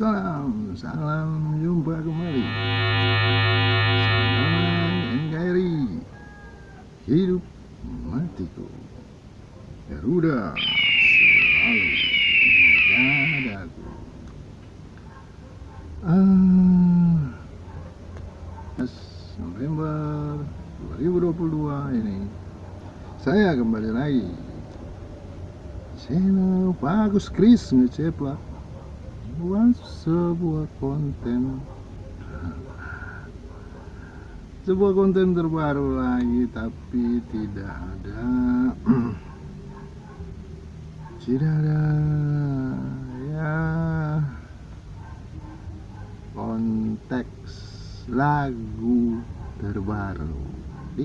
Salam, salam jumpa kembali. Salam NKRI Hidup matiku. Garuda selalu di dadaku ah, November 2022 ini Saya kembali lagi. Channel Bagus Chris ngeceplak buat sebuah konten. Sebuah konten terbaru lagi tapi tidak ada. Tidak ada. Ya. Konteks lagu terbaru. Di,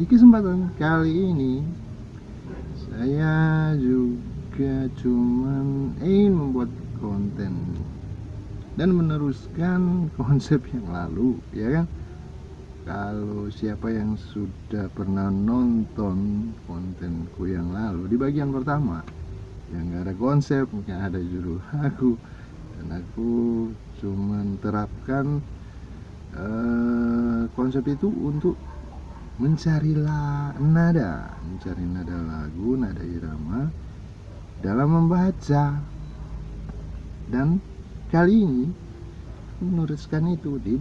di kesempatan kali ini saya juga cuman ingin membuat konten dan meneruskan konsep yang lalu ya kan? Kalau siapa yang sudah pernah nonton kontenku yang lalu di bagian pertama yang gak ada konsep yang ada judul aku dan aku cuma terapkan uh, konsep itu untuk mencari nada mencari nada lagu nada irama dalam membaca. Dan kali ini meneruskan itu di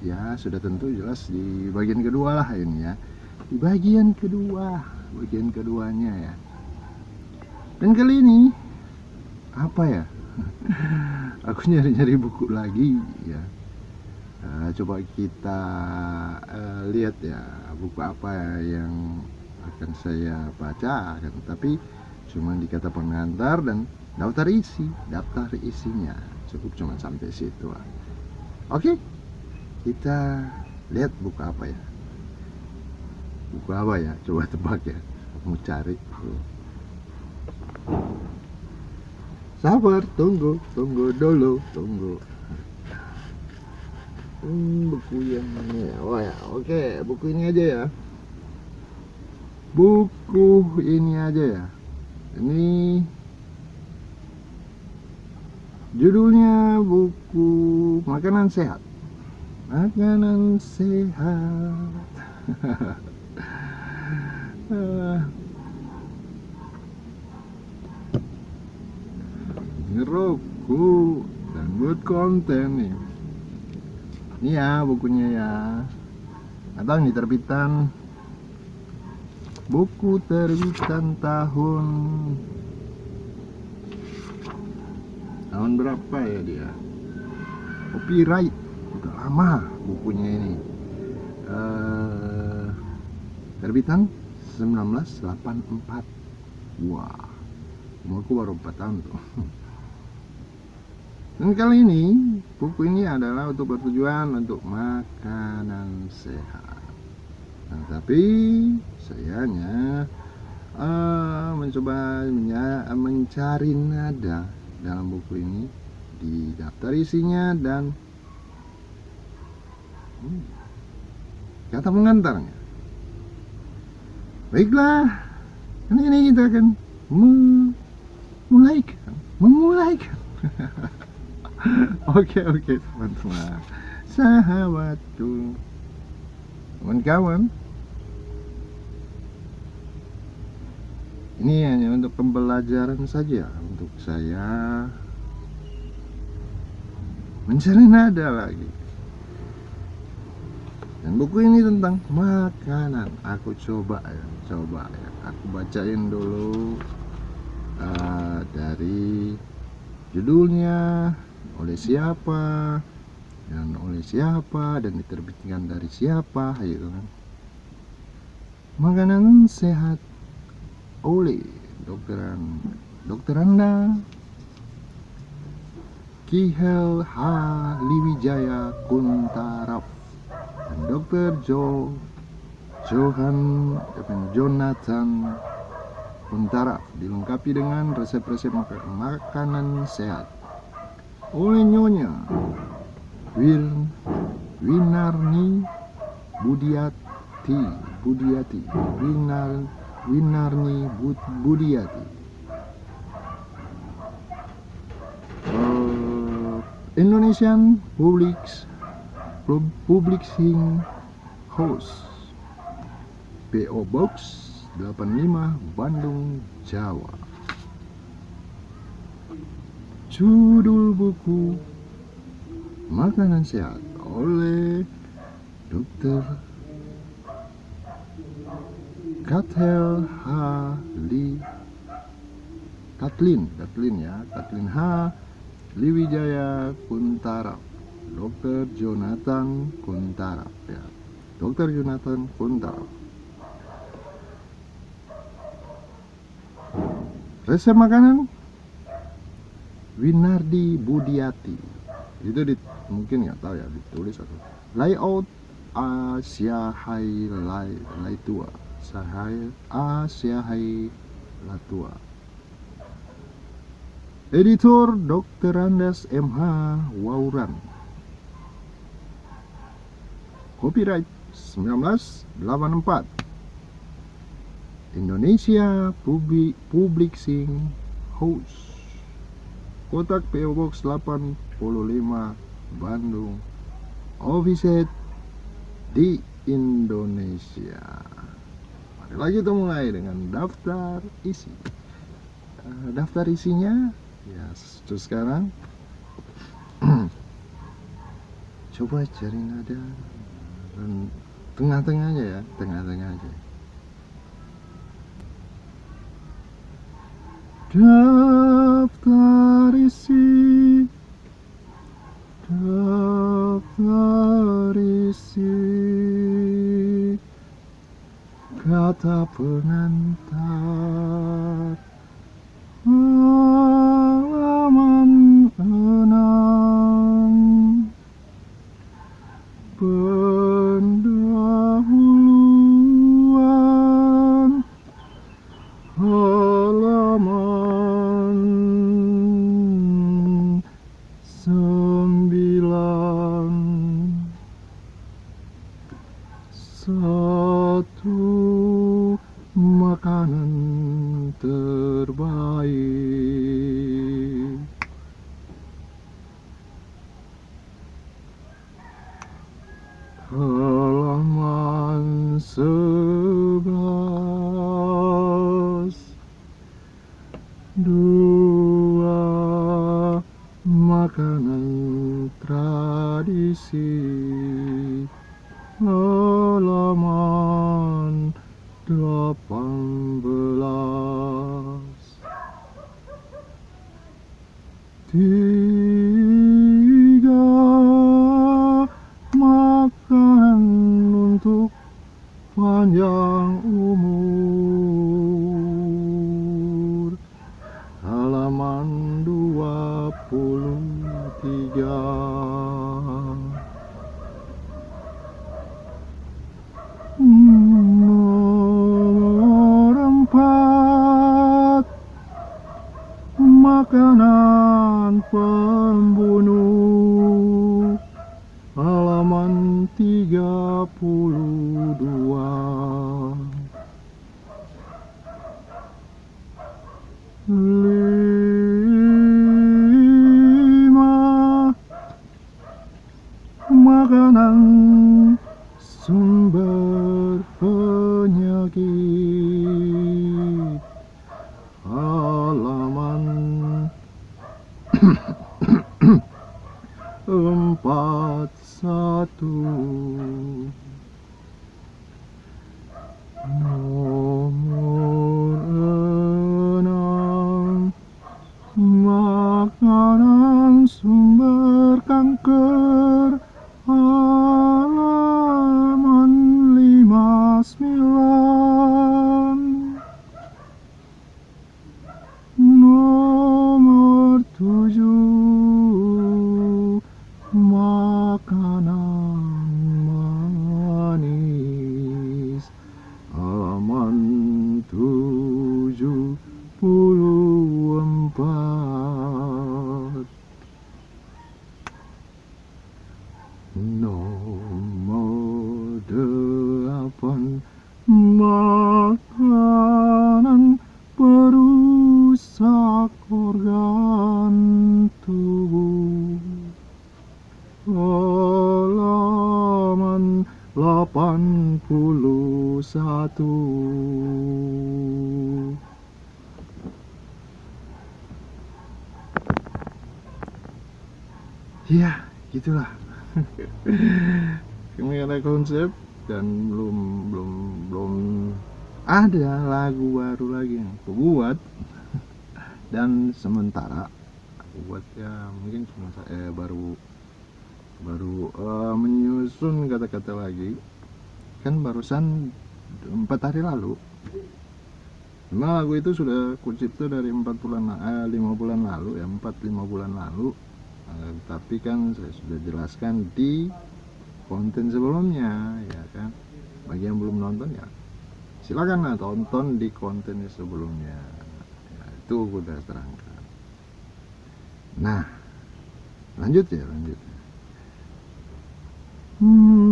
ya sudah tentu jelas di bagian kedua lah ini ya. Di bagian kedua bagian keduanya ya. Dan kali ini apa ya? Aku nyari-nyari buku lagi ya. Uh, coba kita uh, lihat ya buku apa ya yang akan saya baca kan tapi cuma di kata pengantar dan daftar isi daftar isinya cukup cuma sampai situ lah oke. Kita lihat buku apa ya? Buku apa ya? Coba tebak ya. Mau cari sabar tunggu tunggu dulu tunggu. Hmm, buku yang mana ya oh ya. Oke buku ini aja ya. Buku ini aja ya. Ini Judulnya buku Makanan Sehat. Makanan sehat. Ngeroku dan buat konten nih. Ini ya bukunya ya. Atau ini terbitan buku terbitan tahun tahun berapa ya dia? Copyright. Udah lama bukunya ini. Uh, terbitan 1984 wah umurku baru 4 tahun tuh. Dan kali ini buku ini adalah untuk bertujuan untuk makanan sehat. Nah, tapi sayangnya uh, mencoba mencari nada dalam buku ini di daftar isinya dan hmm, kata pengantarnya. Baiklah ini, ini kita akan memulaikan memulaikan. Oke oke teman-teman. Sahabatku. Kawan-kawan ini hanya untuk pembelajaran saja untuk saya. Mencari nada lagi. Dan buku ini tentang makanan. Aku coba ya coba ya. Aku bacain dulu uh, dari judulnya oleh siapa dan oleh siapa dan diterbitkan dari siapa gitu kan. Makanan sehat oleh dokteran dokter Anda Kihel H. Liwijaya Kuntaraf dan dokter Jo Johan Jonathan Kuntaraf dilengkapi dengan resep-resep mak makanan sehat oleh Nyonya Wil Winarni Budiati Budiati Winar Winarni Budiati uh, Indonesian Public Publishing House PO Box 85 Bandung Jawa Judul buku Makanan Sehat oleh Dr. Kathel Hali Katlin Katlin ya. Katlin H Liwijaya Kuntara. Dr. Jonathan Kuntara ya. Dr. Jonathan Kuntara. Resep makanan? Winardi Budiati. Itu di, mungkin nggak tahu ya ditulis atau layout Asia Hai Lai Tua Sahai Asia Hai Latua. Editor Dr. Andes MH Wauran. Copyright 1984 Indonesia Public Publishing House. Kotak PO Box 85 Bandung. Office di Indonesia Lagi kita mulai dengan daftar isi. Uh, Daftar isinya ya terus sekarang coba cari nada dan tengah-tengah aja ya tengah-tengah aja. Daftar kata pengantar Dude. Konsep dan belum belum belum ada lagu baru lagi yang aku buat dan sementara aku buat ya mungkin cuma saya baru baru uh, menyusun kata-kata lagi. Kan barusan empat hari lalu. Memang lagu itu sudah kucipta dari empat bulan eh, lima bulan lalu ya empat lima bulan lalu. Eh, tapi kan saya sudah jelaskan di konten sebelumnya ya kan? Bagi yang belum nonton ya. Silakan lah tonton di konten sebelumnya. Ya, itu udah terangkan nah lanjut ya lanjut. Hmm,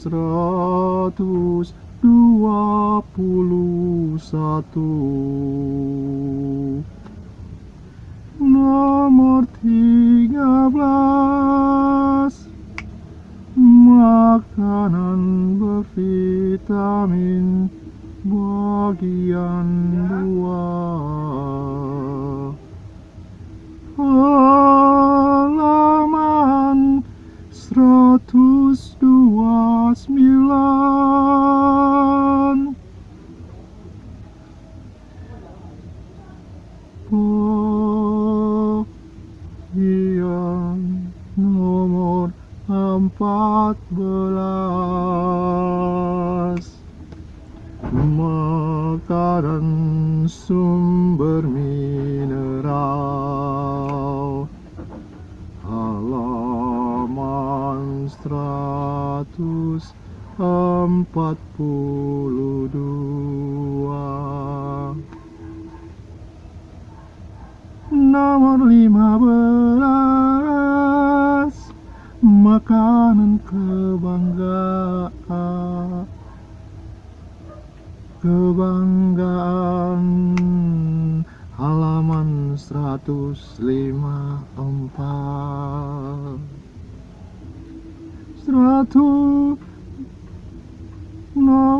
seratus dua puluh satu kebanggaan. Halaman 154 seratus nomor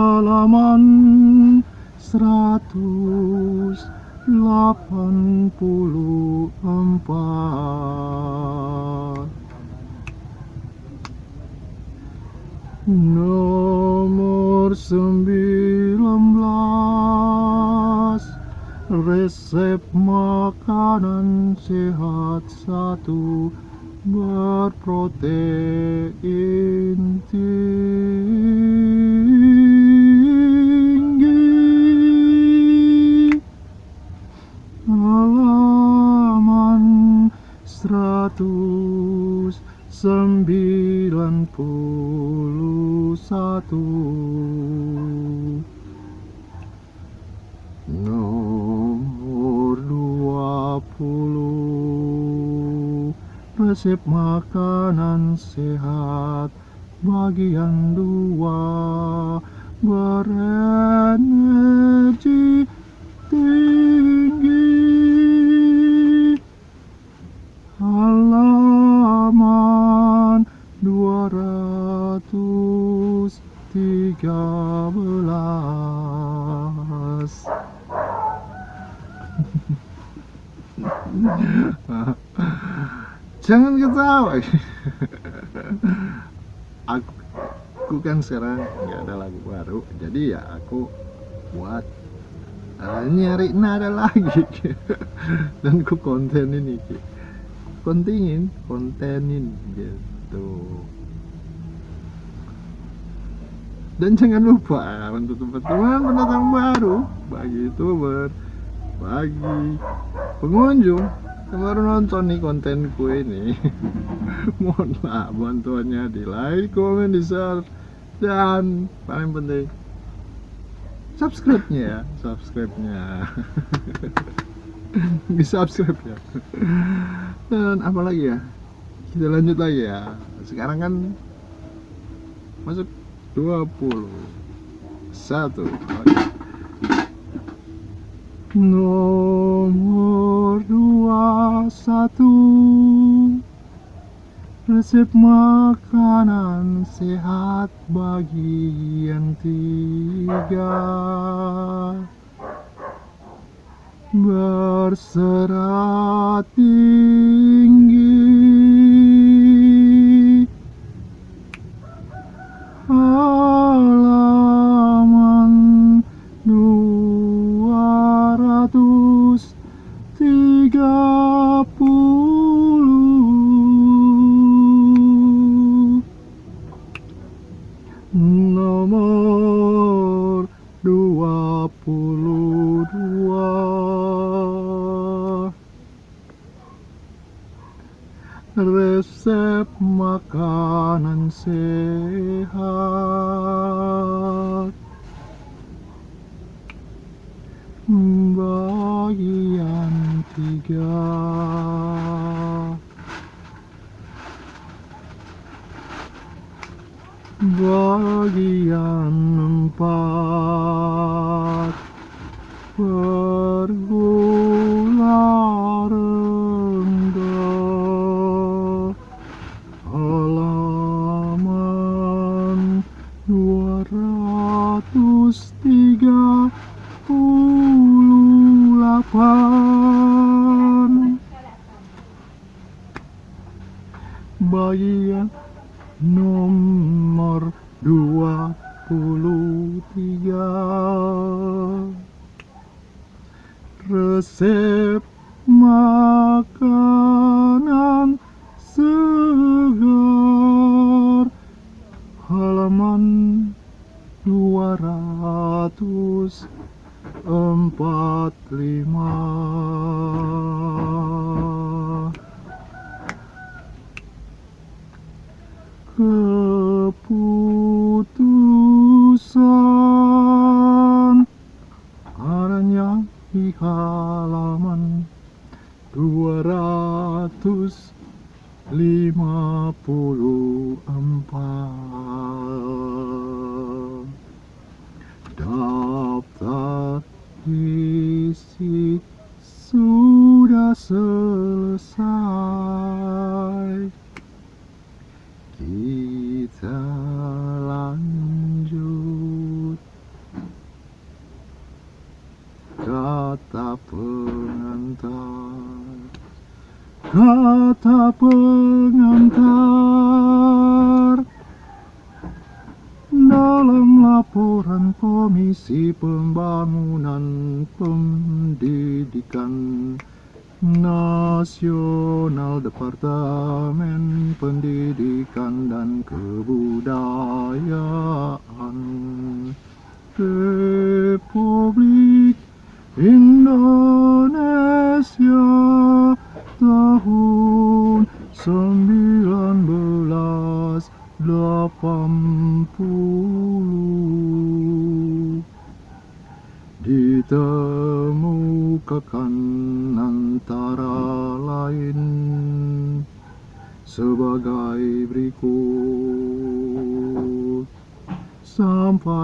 halaman seratus delapan puluh empat. Nomor sembilan belas. Resep makanan sehat satu. Berprotein tinggi makanan sehat bagian dua berenergi tinggi. Halaman dua ratus tiga belas jangan ketawa. Aku, aku kan sekarang nggak ada lagu baru jadi ya aku buat uh, nyari nada lagi. Dan ku konten ini kontingin kontenin gitu. Dan jangan lupa untuk teman-teman pendatang baru bagi youtuber bagi pengunjung baru nonton nih kontenku ini. Mohonlah bantuannya di like, komen, di share dan paling penting subscribe-nya ya subscribe-nya. Di subscribe ya. Dan apa lagi ya? Kita lanjut lagi ya. Sekarang kan masuk 20 satu. Nomor dua satu resep makanan sehat bagian tiga. Berserat tinggi puluh tiga resep makanan Nasional Departemen Pendidikan dan Kebudayaan Republik Indonesia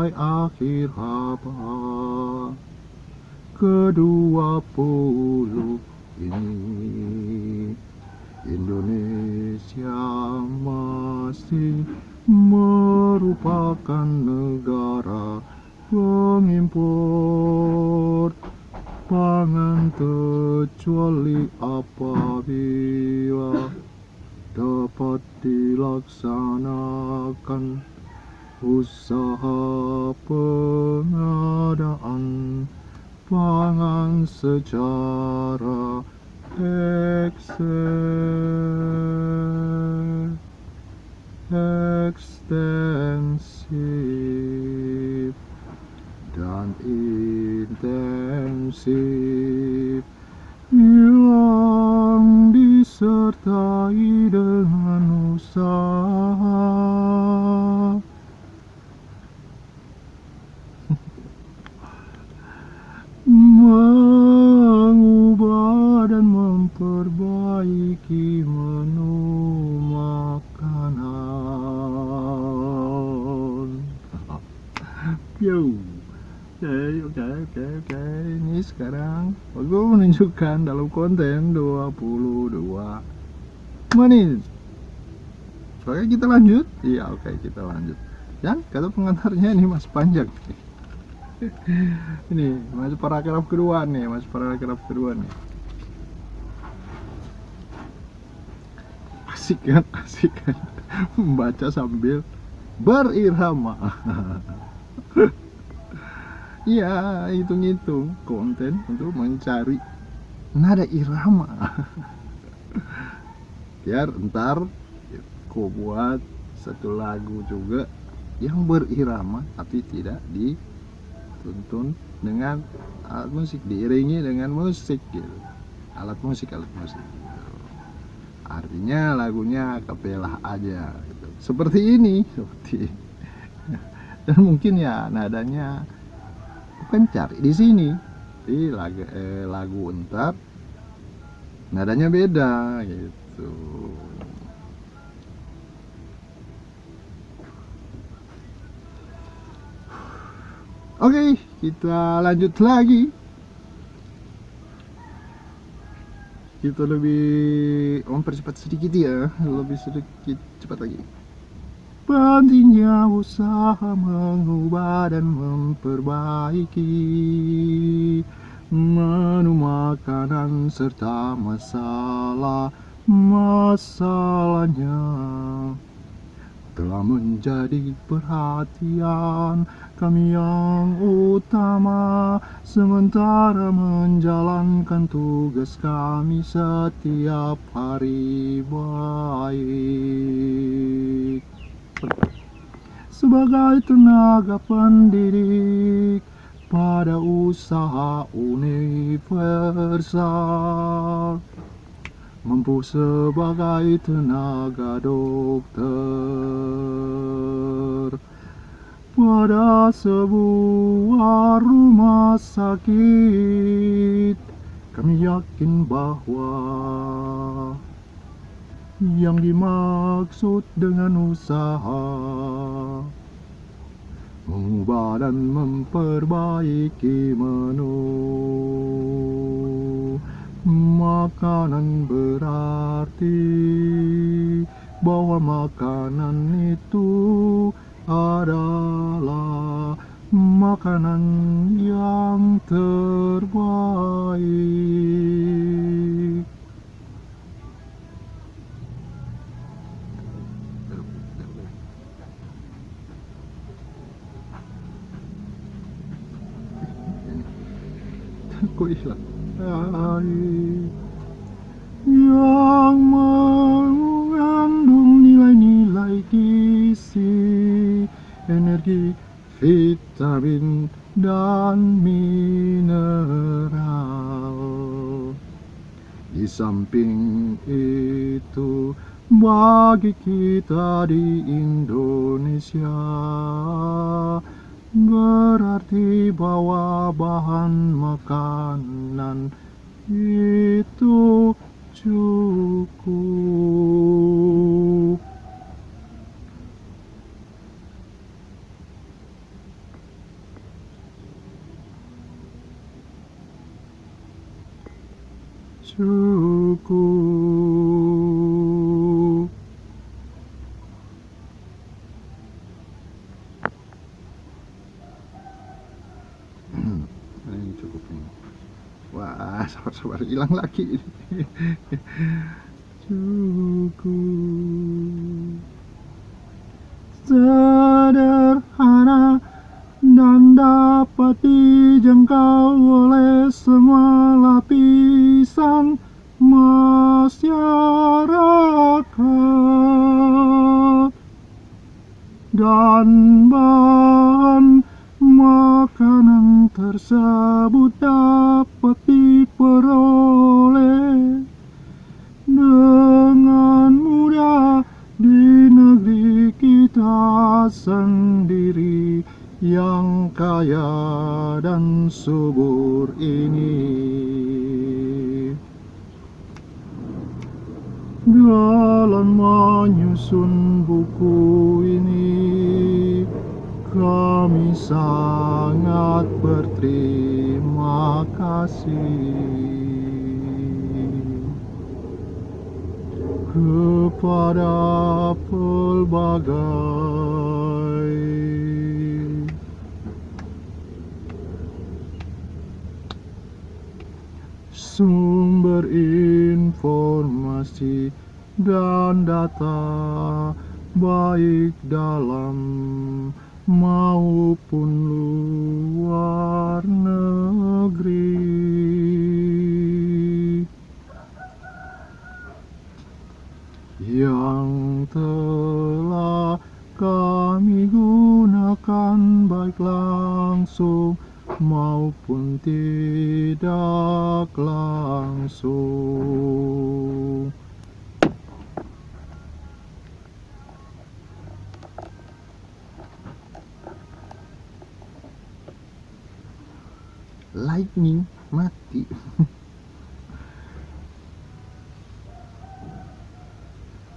sampai akhir abad. Kedua puluh intensive, done intensive. Menunjukkan dalam konten 22 menit. Oke kita lanjut. Iya oke kita lanjut. Dan kata pengantarnya ini mas panjang ini masuk paragraf kedua nih masuk paragraf kedua nih asik kan asik kan membaca sambil berirama iya hitung-hitung konten untuk mencari nada irama biar ntar aku buat satu lagu juga yang berirama tapi tidak di tuntun dengan alat musik diiringi dengan musik gitu. Alat musik alat musik. Artinya lagunya kapelah aja gitu. seperti ini seperti dan mungkin ya nadanya bukan cari di sini di lagu eh, lagu entar nadanya beda gitu Oke, kita lanjut lagi. Kita lebih mempercepat sedikit ya, lebih sedikit cepat lagi. Pentingnya usaha mengubah dan memperbaiki. Menu makanan serta masalah masalahnya telah menjadi perhatian kami yang utama. Sementara menjalankan tugas kami setiap hari baik sebagai tenaga pendidik pada usaha universal. Mampu sebagai tenaga dokter pada sebuah rumah sakit. Kami yakin bahwa yang dimaksud dengan usaha. Mengubah dan memperbaiki menu. Makanan berarti bahwa makanan itu adalah makanan yang terbaik ku ikhlas. Yang mengandung nilai-nilai kisi, energi vitamin dan mineral. Di samping itu bagi kita di Indonesia berarti bahwa bahan makanan itu cukup cukup ini cukup ini wah sabar-sabar hilang lagi. Cukup sederhana dan dapat dijangkau dalam menyusun buku ini kami sangat berterima kasih. Kepada pelbagai sumber informasi dan data baik dalam maupun luar negeri. Yang telah kami gunakan baik langsung maupun tidak langsung. Lightning mati.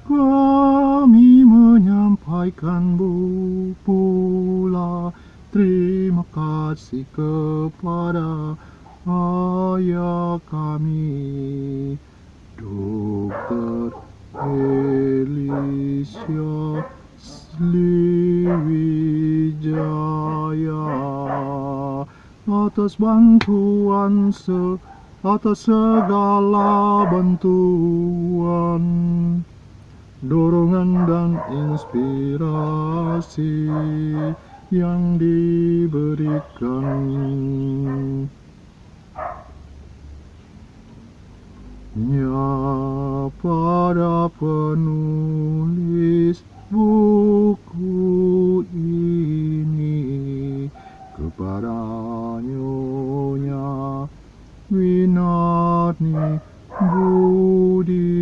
Kami menyampaikan bu pula terima kasih kepada ayah kami Dokter Elisha Sliwijaya atas bantuan se atas segala bantuan dorongan dan inspirasi yang diberikan. Ya pada penulis buku ini kepada nyonya Winarni Buditya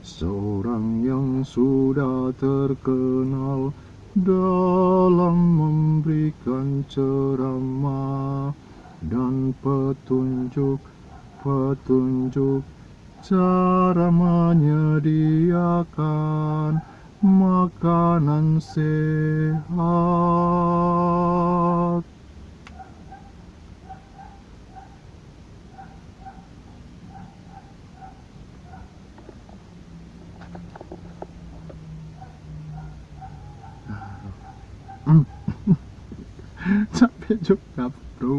seorang yang sudah terkenal dalam memberikan ceramah dan petunjuk-petunjuk cara menyediakan makanan sehat. Capek juga bro.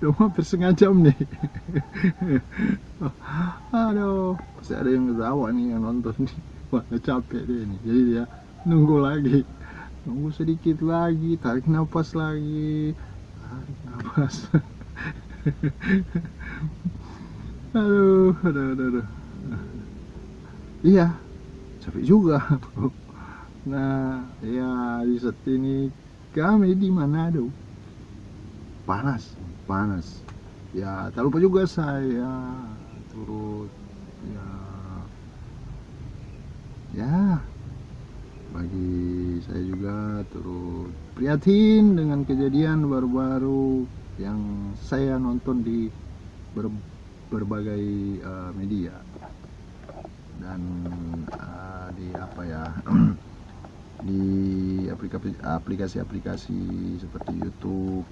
Udah hampir setengah jam nih. Aduh masih ada yang ketawa nih yang nonton nih. Wah capek deh nih jadi dia nunggu lagi. Nunggu sedikit lagi tarik nafas lagi. Tarik nafas aduh aduh aduh, aduh. iya capek juga bro. Nah ya di set ini kami di Manado panas panas. Ya tak lupa juga saya turut ya. Ya bagi saya juga turut prihatin dengan kejadian baru-baru yang saya nonton di ber, berbagai uh, media. Dan uh, di apa ya di aplikasi-aplikasi seperti YouTube,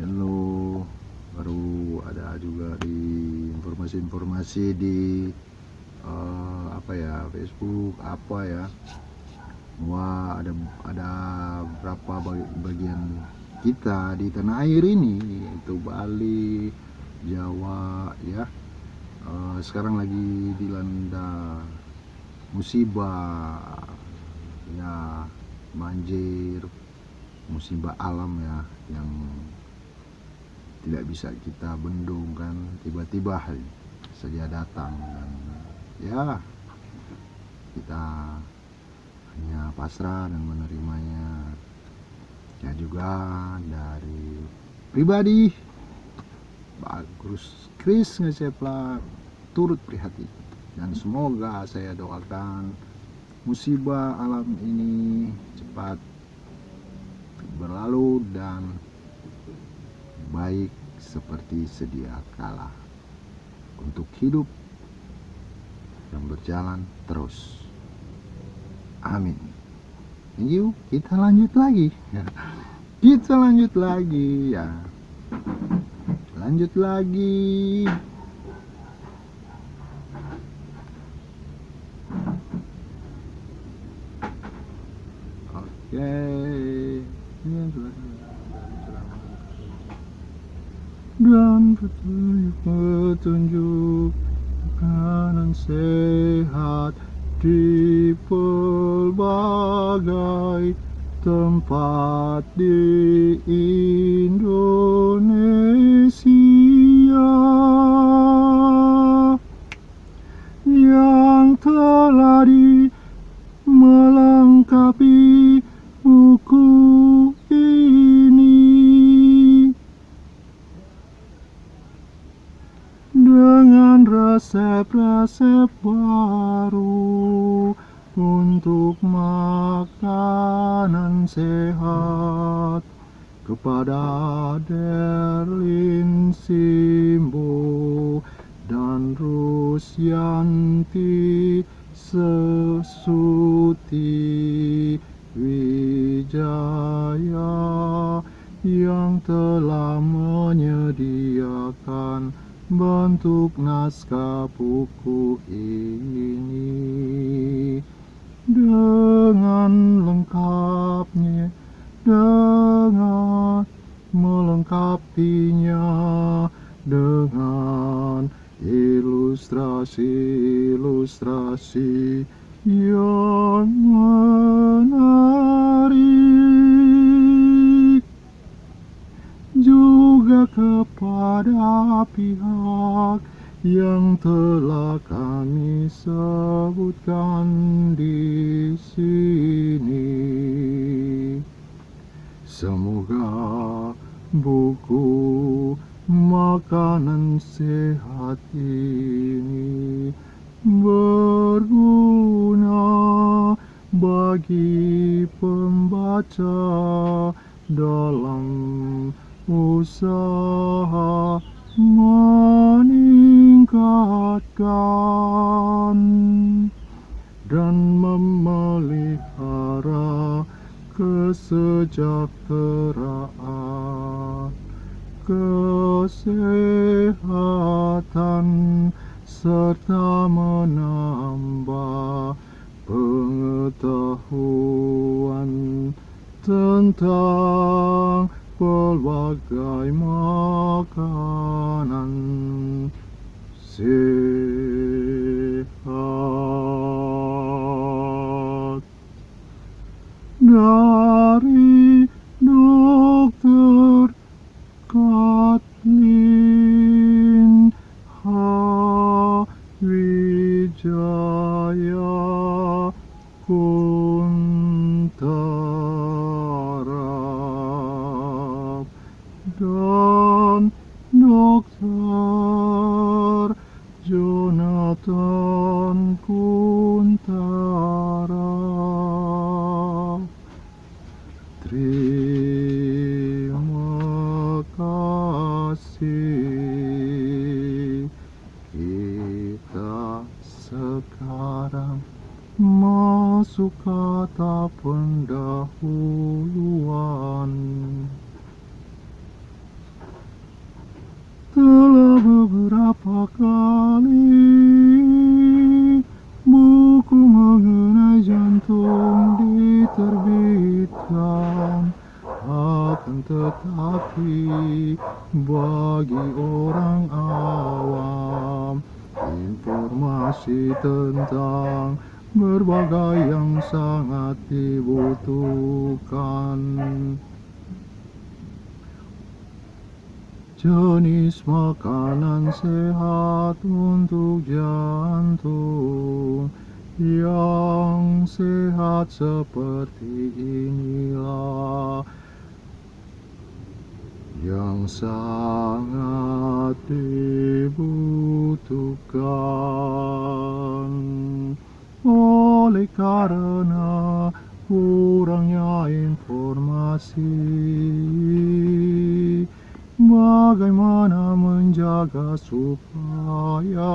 Hello, baru ada juga di informasi-informasi di uh, apa ya Facebook apa ya. Wah ada ada berapa bagian kita di tanah air ini itu Bali Jawa ya. Uh, sekarang lagi dilanda musibah ya banjir musibah alam ya yang tidak bisa kita bendung kan tiba-tiba saja datang dan ya kita hanya pasrah dan menerimanya. Ya juga dari pribadi bagus Chris ngecepla turut prihatin. Dan semoga saya doakan musibah alam ini cepat berlalu dan baik seperti sedia kala untuk hidup yang berjalan terus. Amin. Yuk kita lanjut lagi. Kita lanjut lagi ya. Lanjut lagi. Oke. Dan petunjuk-petunjuk kanan sehat di pelbagai tempat di Indonesia baru untuk makanan sehat kepada buku ini dengan lengkapnya dengan melengkapinya dengan ilustrasi-ilustrasi yang menarik. Juga kepada pihak yang telah kami sebutkan di sini. Semoga buku makanan sehat ini berguna bagi pembaca dalam usaha meningkatkan dan memelihara kesejahteraan, kesehatan, serta menambah pengetahuan tentang pelbagai makanan sehat dari jenis makanan sehat untuk jantung. Yang sehat seperti inilah yang sangat dibutuhkan. Oleh karena kurangnya informasi Bagaimana menjaga supaya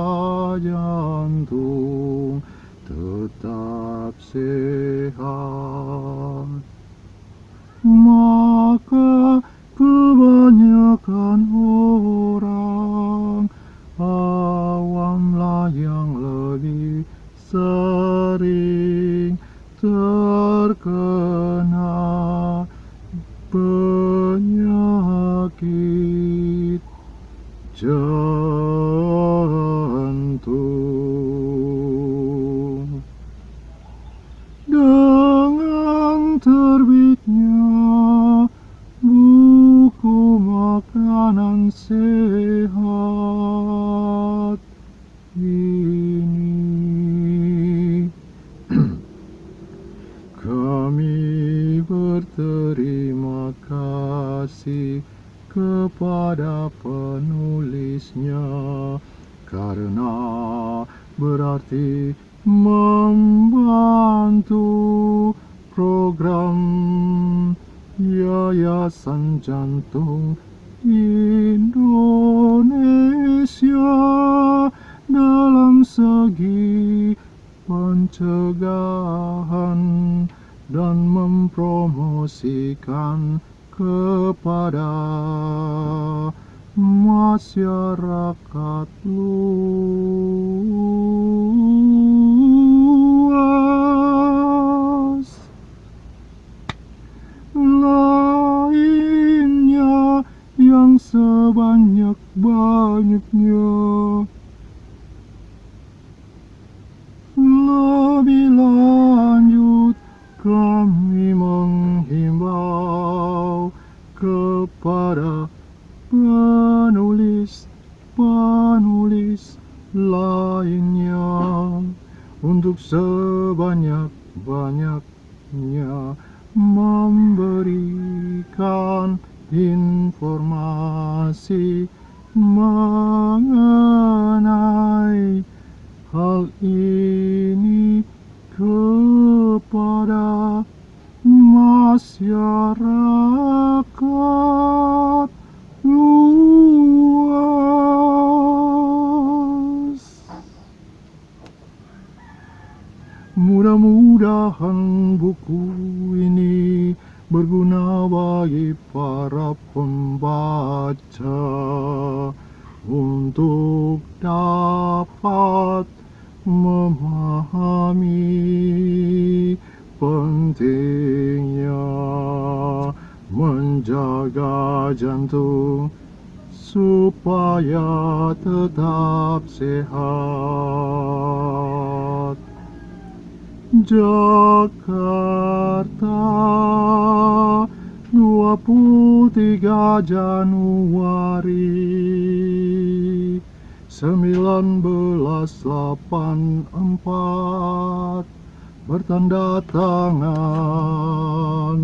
jantung tetap sehat Maka kebanyakan orang awamlah yang lebih sering terkena penyakit jantung kepada penulisnya. Karena berarti membantu program Yayasan Jantung memberikan informasi mengenai hal ini kepada masyarakat Jakarta 23 Januari 1984 bertanda tangan.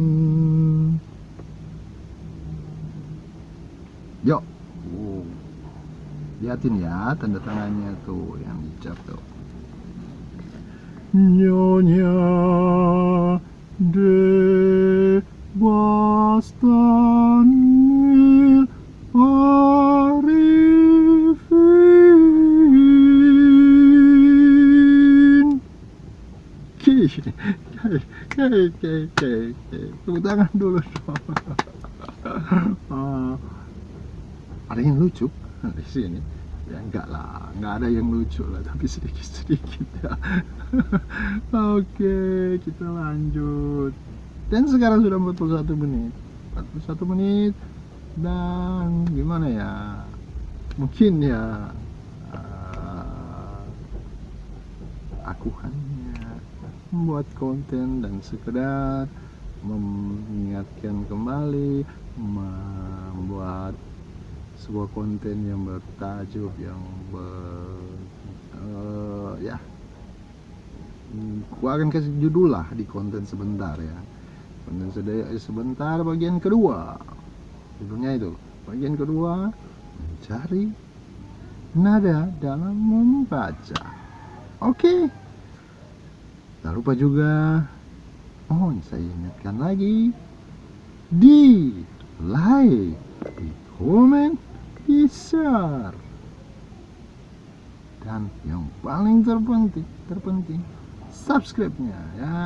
Yuk Liatin ya tanda tangannya tuh yang dicap tuh Nyonya de Bastanil Arifin Oke, oke, oke, oke. Tepuk tangan dulu. Ah, ada yang lucu di sini? Ya enggak lah, enggak ada yang lucu lah, tapi sedikit-sedikit ya. Oke, kita lanjut. Dan sekarang sudah 41 menit. 41 menit dan gimana ya? Mungkin ya uh, aku hanya membuat konten dan sekedar mengingatkan kembali membuat sebuah konten yang bertajuk yang ber uh, ya aku akan kasih judul lah di konten sebentar ya konten sebentar bagian kedua judulnya itu bagian kedua mencari nada dalam membaca oke okay. Tak lupa juga mohon saya ingatkan lagi di like, di komen, di share. Dan yang paling terpenting, terpenting subscribe-nya ya.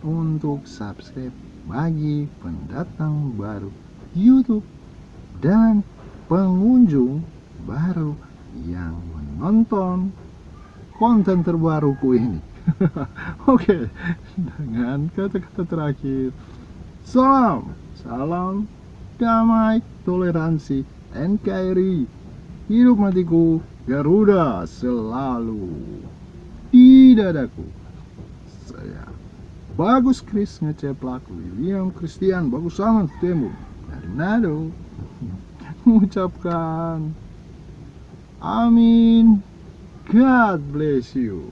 Untuk subscribe bagi pendatang baru YouTube dan pengunjung baru yang menonton konten terbaruku ini. Oke, dengan kata-kata terakhir, salam, salam, damai, toleransi, NKRI, hidup matiku, Garuda selalu di dadaku. Saya. Bagus Kris ngeceplak William Christian Bagus sangat temu. Dari mengucapkan Amin. God bless you